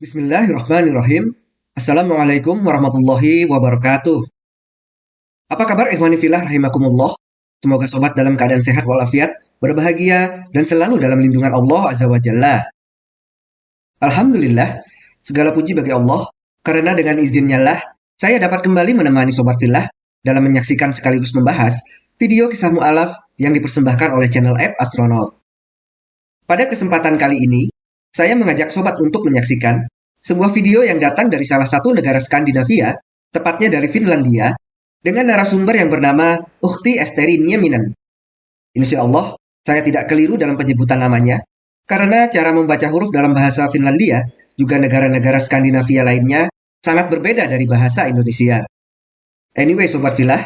Bismillahirrahmanirrahim. Assalamualaikum warahmatullahi wabarakatuh. Apa kabar ikhwani filah rahimakumullah? Semoga sobat dalam keadaan sehat walafiat, berbahagia, dan selalu dalam lindungan Allah Azza wa Jalla. Alhamdulillah, segala puji bagi Allah, karena dengan izinnya lah, saya dapat kembali menemani sobat filah dalam menyaksikan sekaligus membahas video kisah mu'alaf yang dipersembahkan oleh channel app Astronaut. Pada kesempatan kali ini, saya mengajak sobat untuk menyaksikan sebuah video yang datang dari salah satu negara Skandinavia, tepatnya dari Finlandia, dengan narasumber yang bernama Uhti Esteri Nieminen. Insya Allah, saya tidak keliru dalam penyebutan namanya, karena cara membaca huruf dalam bahasa Finlandia, juga negara-negara Skandinavia lainnya, sangat berbeda dari bahasa Indonesia. Anyway, Sobat Filah,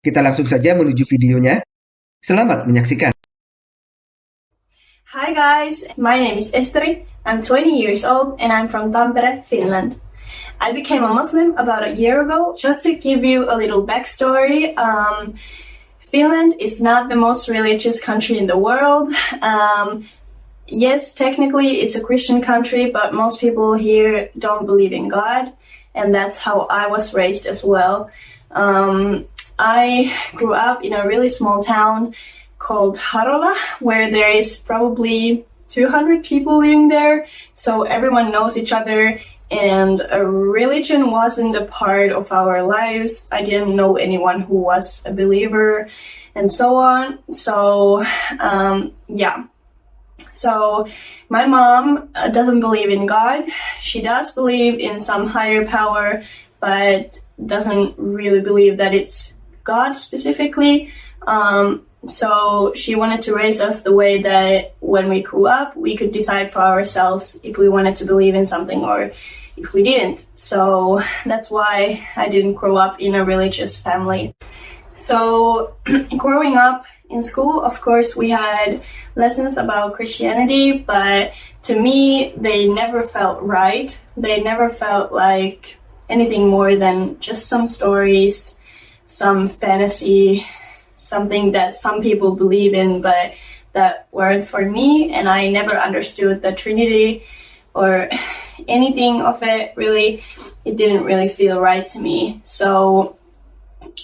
kita langsung saja menuju videonya. Selamat menyaksikan. Hi guys, my name is Esteri. I'm 20 years old and I'm from Tampere, Finland. I became a Muslim about a year ago. Just to give you a little backstory, um, Finland is not the most religious country in the world. Um, yes, technically it's a Christian country, but most people here don't believe in God, and that's how I was raised as well. Um, I grew up in a really small town called Harola, where there is probably 200 people living there. So everyone knows each other and religion wasn't a part of our lives. I didn't know anyone who was a believer and so on. So, um, yeah. So my mom uh, doesn't believe in God. She does believe in some higher power, but doesn't really believe that it's God specifically. Um, so she wanted to raise us the way that when we grew up, we could decide for ourselves if we wanted to believe in something or if we didn't. So that's why I didn't grow up in a religious family. So growing up in school, of course, we had lessons about Christianity, but to me, they never felt right. They never felt like anything more than just some stories, some fantasy, something that some people believe in, but that weren't for me. And I never understood the Trinity or anything of it really. It didn't really feel right to me. So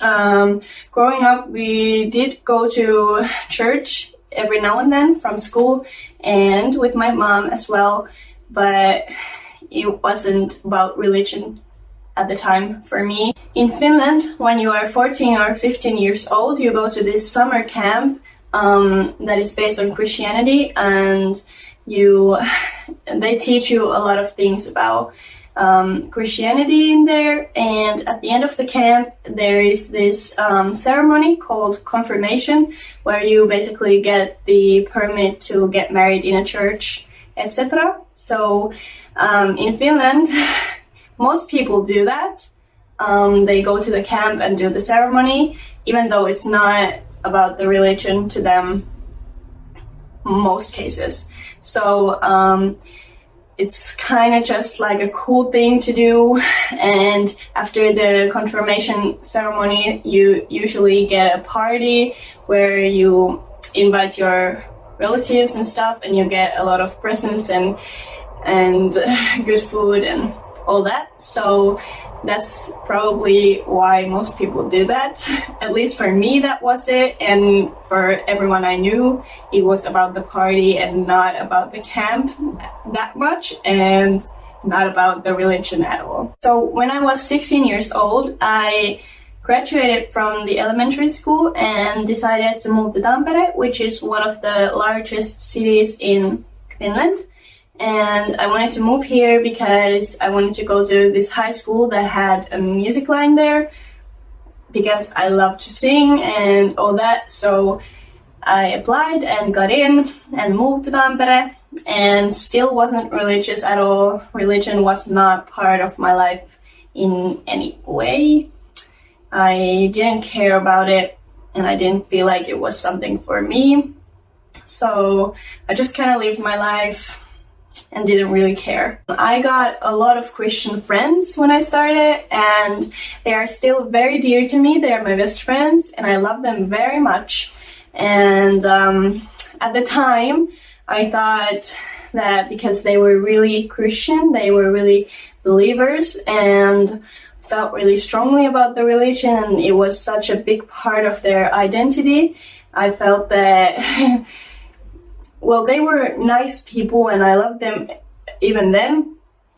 um, growing up, we did go to church every now and then from school and with my mom as well, but it wasn't about religion at the time for me. In Finland, when you are 14 or 15 years old, you go to this summer camp um, that is based on Christianity and you they teach you a lot of things about um, Christianity in there and at the end of the camp there is this um, ceremony called confirmation where you basically get the permit to get married in a church etc. So um, in Finland most people do that. Um, they go to the camp and do the ceremony, even though it's not about the religion to them most cases. So um, it's kind of just like a cool thing to do. And after the confirmation ceremony, you usually get a party where you invite your relatives and stuff and you get a lot of presents and and good food and all that. So that's probably why most people do that. At least for me, that was it. And for everyone I knew, it was about the party and not about the camp that much and not about the religion at all. So when I was 16 years old, I graduated from the elementary school and decided to move to Tampere, which is one of the largest cities in Finland and I wanted to move here because I wanted to go to this high school that had a music line there because I love to sing and all that. So I applied and got in and moved to Tampere and still wasn't religious at all. Religion was not part of my life in any way. I didn't care about it and I didn't feel like it was something for me. So I just kind of lived my life and didn't really care. I got a lot of Christian friends when I started and they are still very dear to me. They are my best friends and I love them very much. And um, at the time, I thought that because they were really Christian, they were really believers and felt really strongly about the religion and it was such a big part of their identity. I felt that, well, they were nice people and I loved them even then,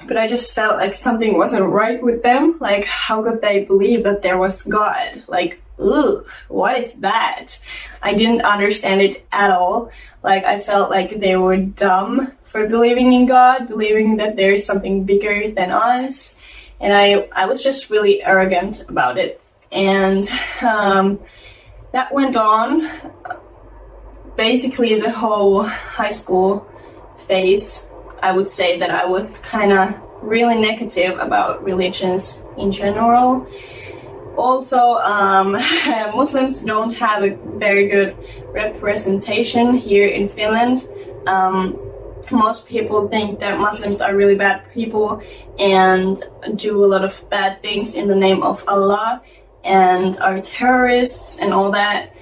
but I just felt like something wasn't right with them. Like, how could they believe that there was God? Like, ugh, what is that? I didn't understand it at all. Like, I felt like they were dumb for believing in God, believing that there is something bigger than us. And I, I was just really arrogant about it. And um, that went on basically the whole high school phase. I would say that I was kind of really negative about religions in general. Also, um, Muslims don't have a very good representation here in Finland. Um, most people think that Muslims are really bad people and do a lot of bad things in the name of Allah and are terrorists and all that.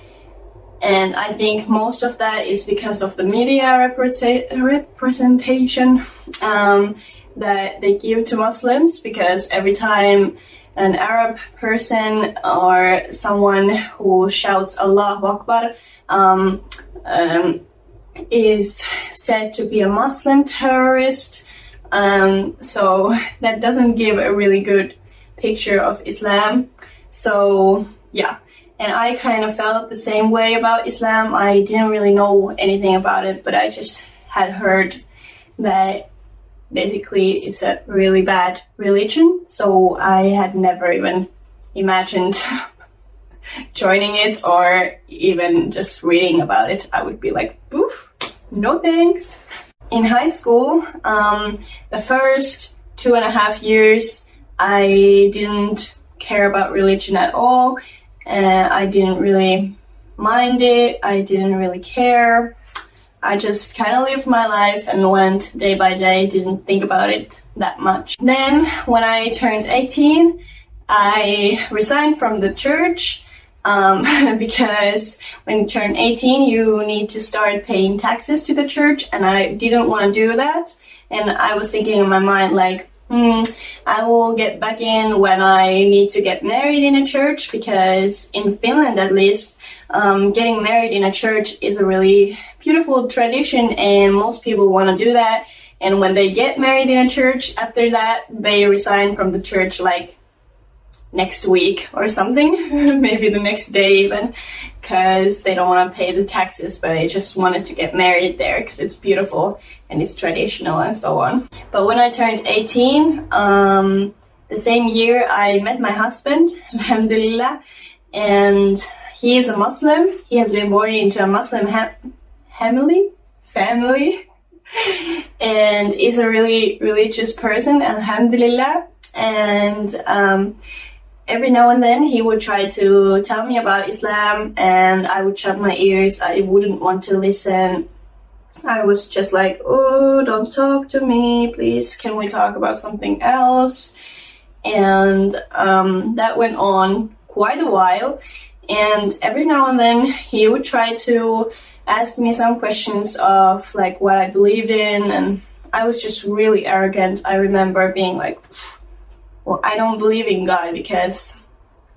And I think most of that is because of the media representation um, that they give to Muslims because every time an Arab person or someone who shouts Allahu Akbar um, um, is said to be a Muslim terrorist. Um, so that doesn't give a really good picture of Islam. So yeah, and I kind of felt the same way about Islam. I didn't really know anything about it, but I just had heard that basically it's a really bad religion. So I had never even imagined joining it or even just reading about it. I would be like, poof, no thanks. In high school, um, the first two and a half years, I didn't care about religion at all. And I didn't really mind it. I didn't really care. I just kind of lived my life and went day by day, didn't think about it that much. Then, when I turned 18, I resigned from the church um, because when you turn 18, you need to start paying taxes to the church, and I didn't want to do that. And I was thinking in my mind, like, hmm, I will get back in when I need to get married in a church, because in Finland at least, um, getting married in a church is a really beautiful tradition, and most people want to do that. And when they get married in a church, after that, they resign from the church like next week or something, maybe the next day even, because they don't want to pay the taxes, but they just wanted to get married there because it's beautiful and it's traditional and so on. But when I turned 18, um, the same year I met my husband, alhamdulillah, and he is a Muslim. He has been born into a Muslim family, family, and is a really religious person, alhamdulillah. And um, every now and then he would try to tell me about Islam and I would shut my ears. I wouldn't want to listen. I was just like, oh, don't talk to me, please. Can we talk about something else? And um, that went on quite a while. And every now and then he would try to ask me some questions of like what I believed in. And I was just really arrogant. I remember being like, well, I don't believe in God because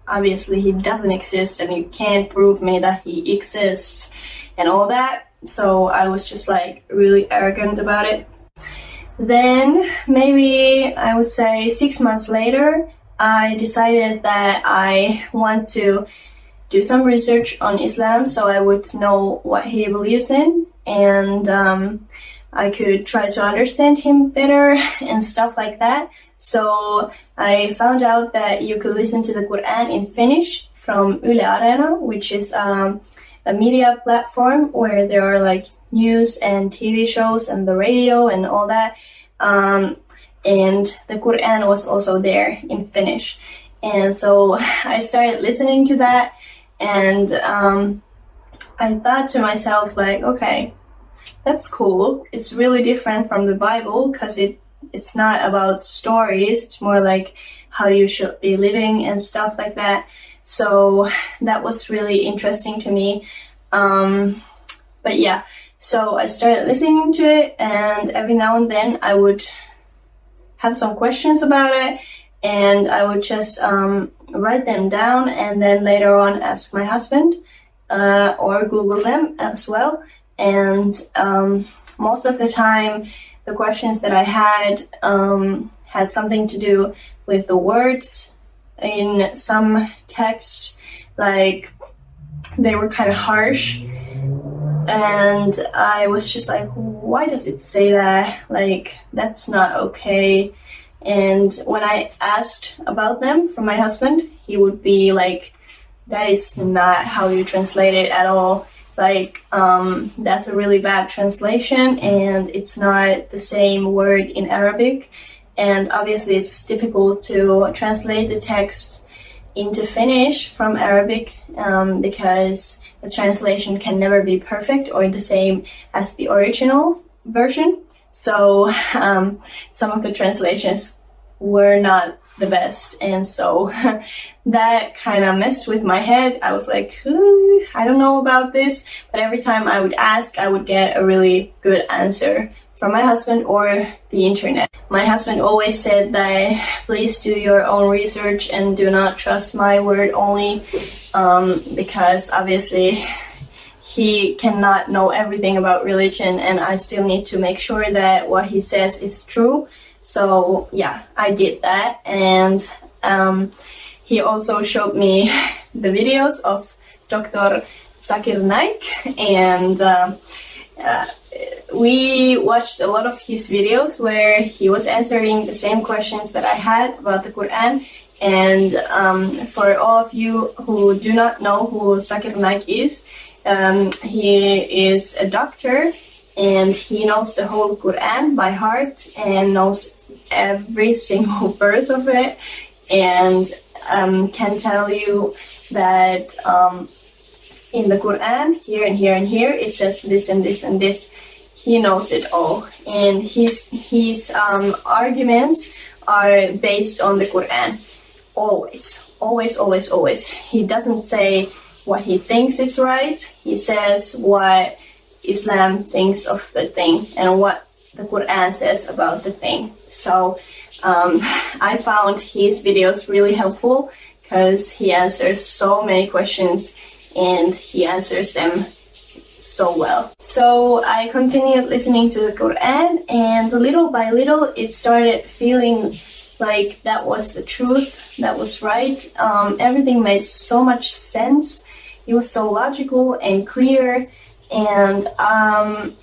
obviously he doesn't exist and you can't prove me that he exists and all that. So I was just like really arrogant about it. Then maybe I would say six months later, I decided that I want to do some research on Islam so I would know what he believes in and um, I could try to understand him better and stuff like that. So I found out that you could listen to the Quran in Finnish from Yle Areena, which is um, a media platform where there are like news and TV shows and the radio and all that. Um, and the Quran was also there in Finnish. And so I started listening to that and um, I thought to myself like, okay, that's cool. It's really different from the Bible because it it's not about stories. It's more like how you should be living and stuff like that. So that was really interesting to me. Um, but yeah, So I started listening to it, and every now and then I would have some questions about it, and I would just um, write them down, and then later on ask my husband uh, or Google them as well. And um, most of the time, the questions that I had um, had something to do with the words in some texts, like they were kind of harsh. And I was just like, why does it say that? Like, that's not okay. And when I asked about them from my husband, he would be like, that is not how you translate it at all. Like, um, that's a really bad translation and it's not the same word in Arabic. And obviously it's difficult to translate the text into Finnish from Arabic um, because the translation can never be perfect or the same as the original version. So um, some of the translations were not the best. And so that kind of messed with my head. I was like, I don't know about this. But every time I would ask, I would get a really good answer from my husband or the internet. My husband always said that please do your own research and do not trust my word only um, because obviously he cannot know everything about religion and I still need to make sure that what he says is true so yeah, I did that, and um, he also showed me the videos of Dr. Zakir Naik, and uh, uh, we watched a lot of his videos where he was answering the same questions that I had about the Quran. And um, for all of you who do not know who Zakir Naik is, um, he is a doctor and he knows the whole Quran by heart and knows every single verse of it and um, can tell you that um, in the Quran, here and here and here, it says this and this and this. He knows it all, and his his um, arguments are based on the Quran. Always, always, always, always. He doesn't say what he thinks is right. He says what Islam thinks of the thing and what the Quran says about the thing. So um, I found his videos really helpful because he answers so many questions and he answers them so well. So I continued listening to the Quran and little by little it started feeling like that was the truth, that was right. Um, everything made so much sense. It was so logical and clear and um,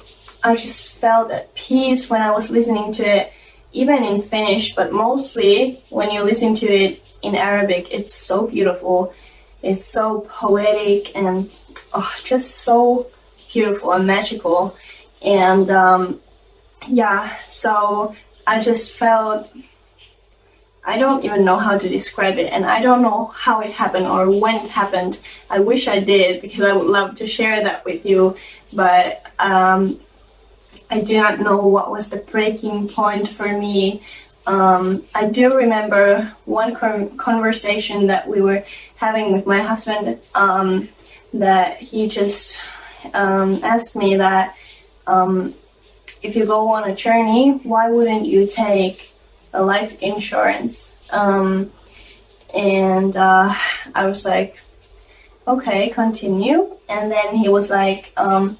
I just felt at peace when I was listening to it, even in Finnish, but mostly when you listen to it in Arabic, it's so beautiful. It's so poetic and oh, just so beautiful and magical. And um, yeah, so I just felt I don't even know how to describe it and I don't know how it happened or when it happened. I wish I did because I would love to share that with you, but um, I do not know what was the breaking point for me. Um, I do remember one conversation that we were having with my husband um, that he just um, asked me that um, if you go on a journey, why wouldn't you take a life insurance. Um, and uh, I was like, okay, continue. And then he was like, um,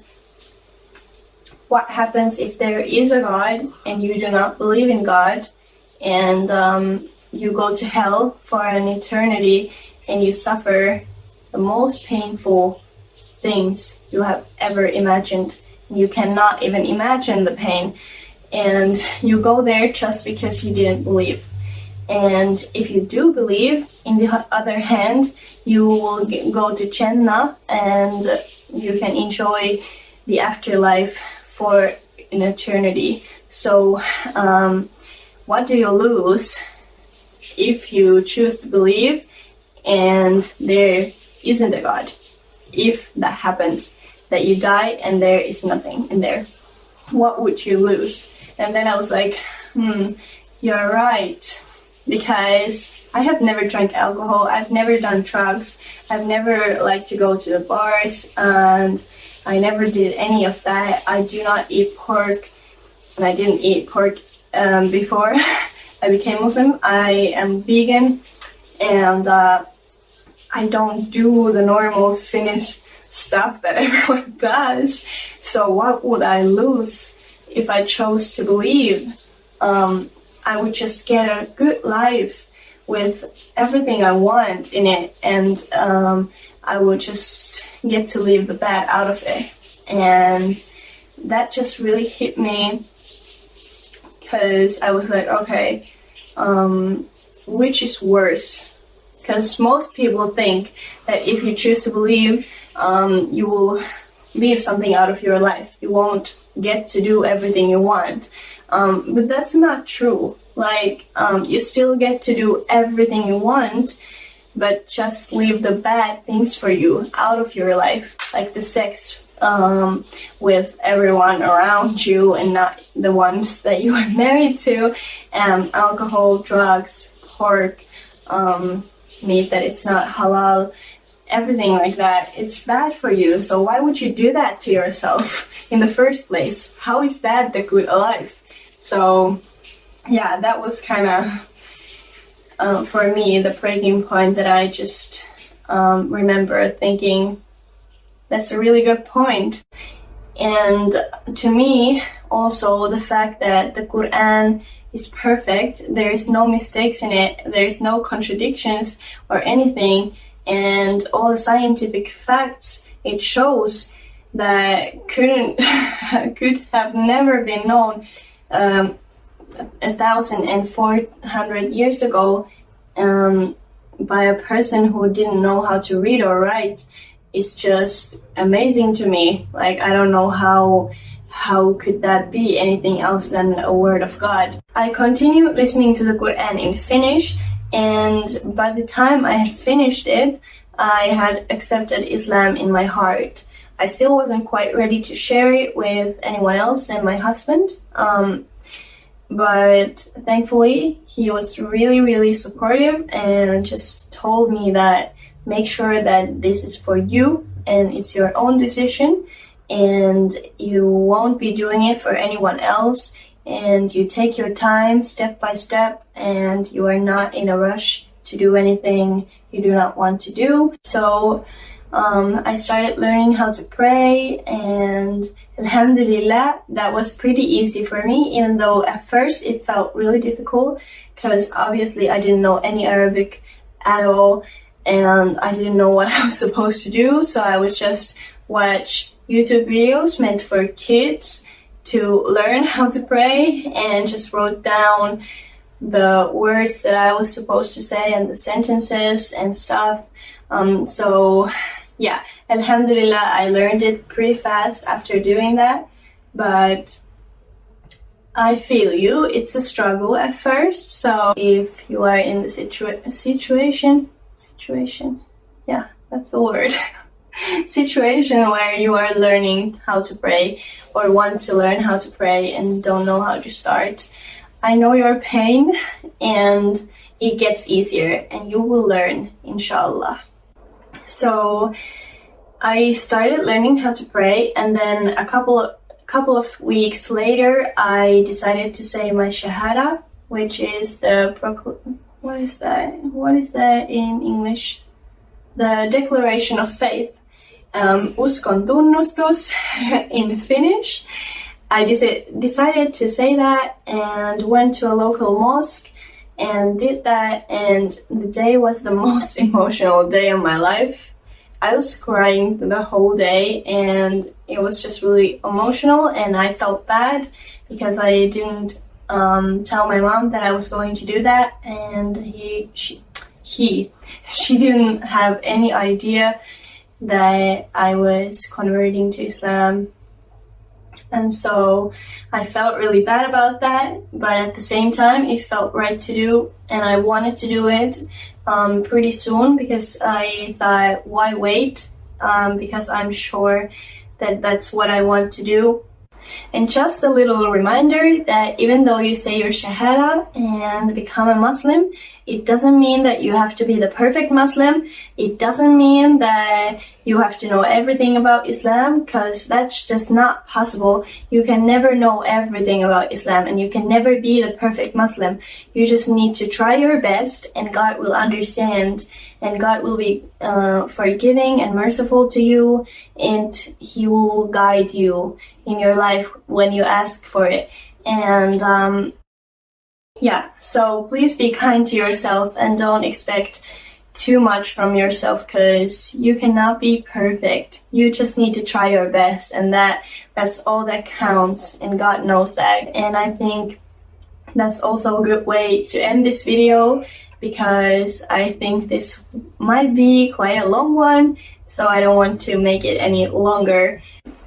what happens if there is a God and you do not believe in God and um, you go to hell for an eternity and you suffer the most painful things you have ever imagined. You cannot even imagine the pain and you go there just because you didn't believe. And if you do believe, in the other hand, you will go to Jannah and you can enjoy the afterlife for an eternity. So, um, what do you lose if you choose to believe and there isn't a God? If that happens, that you die and there is nothing in there, what would you lose? And then I was like, hmm, you're right. Because I have never drank alcohol, I've never done drugs, I've never liked to go to the bars, and I never did any of that. I do not eat pork, and I didn't eat pork um, before I became Muslim. I am vegan, and uh, I don't do the normal Finnish stuff that everyone does. So what would I lose if I chose to believe? Um, I would just get a good life with everything I want in it, and um, I would just get to leave the bad out of it. And that just really hit me because I was like, okay, um, which is worse? Because most people think that if you choose to believe, um, you will leave something out of your life. You won't get to do everything you want. Um, but that's not true. Like, um, you still get to do everything you want, but just leave the bad things for you out of your life, like the sex um, with everyone around you and not the ones that you are married to, and alcohol, drugs, pork, um, meat that it's not halal, everything like that. It's bad for you. So why would you do that to yourself in the first place? How is that the good life? So yeah, that was kind of uh, for me the breaking point that I just um, remember thinking that's a really good point. And to me, also the fact that the Quran is perfect, there is no mistakes in it, there is no contradictions or anything, and all the scientific facts it shows that couldn't could have never been known um, a thousand and four hundred years ago um, by a person who didn't know how to read or write is just amazing to me. Like I don't know how how could that be anything else than a word of God? I continued listening to the Quran in Finnish and by the time I had finished it, I had accepted Islam in my heart. I still wasn't quite ready to share it with anyone else than my husband. Um, but thankfully he was really really supportive and just told me that make sure that this is for you and it's your own decision and you won't be doing it for anyone else and you take your time step by step and you are not in a rush to do anything you do not want to do. So um, I started learning how to pray and Alhamdulillah that was pretty easy for me even though at first it felt really difficult because obviously I didn't know any Arabic at all and I didn't know what I was supposed to do so I would just watch YouTube videos meant for kids to learn how to pray and just wrote down the words that I was supposed to say and the sentences and stuff. Um, so yeah, Alhamdulillah, I learned it pretty fast after doing that, but I feel you. It's a struggle at first. So if you are in the situa situation, situation, yeah, that's the word. situation where you are learning how to pray or want to learn how to pray and don't know how to start. I know your pain and it gets easier and you will learn, inshallah. So I started learning how to pray and then a couple of couple of weeks later I decided to say my shahada which is the what is that what is that in English? The declaration of faith. Um, in Finnish. I decided to say that and went to a local mosque and did that and the day was the most emotional day of my life. I was crying the whole day and it was just really emotional and I felt bad because I didn't um, tell my mom that I was going to do that and he she he she didn't have any idea that I was converting to Islam and so I felt really bad about that, but at the same time, it felt right to do, and I wanted to do it um, pretty soon because I thought, why wait? Um, because I'm sure that that's what I want to do. And just a little reminder that even though you say your Shahada and become a Muslim, it doesn't mean that you have to be the perfect Muslim. It doesn't mean that you have to know everything about Islam because that's just not possible. You can never know everything about Islam and you can never be the perfect Muslim. You just need to try your best and God will understand and God will be uh, forgiving and merciful to you and He will guide you in your life when you ask for it. And um, yeah, so please be kind to yourself and don't expect too much from yourself because you cannot be perfect. You just need to try your best and that that's all that counts and God knows that. And I think that's also a good way to end this video because I think this might be quite a long one so I don't want to make it any longer.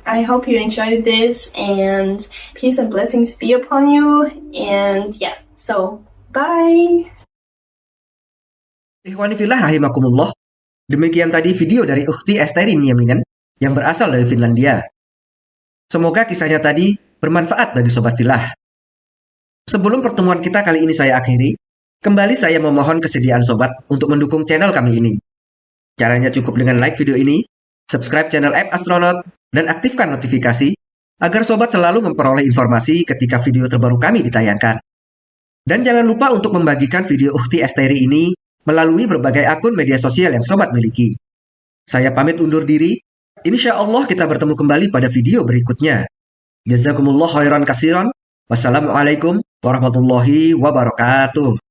I hope you enjoyed this and peace and blessings be upon you and yeah so bye Ikhwani fillah rahimakumullah. Demikian tadi video dari Ukhti Esteri Nieminen yang berasal dari Finlandia. Semoga kisahnya tadi bermanfaat bagi sobat filah. Sebelum pertemuan kita kali ini saya akhiri, kembali saya memohon kesediaan sobat untuk mendukung channel kami ini. Caranya cukup dengan like video ini, subscribe channel app Astronaut, dan aktifkan notifikasi agar sobat selalu memperoleh informasi ketika video terbaru kami ditayangkan. Dan jangan lupa untuk membagikan video Uhti Esteri ini melalui berbagai akun media sosial yang sobat miliki. Saya pamit undur diri. Insya Allah kita bertemu kembali pada video berikutnya. Jazakumullah khairan kasiran. Wassalamualaikum warahmatullahi wabarakatuh.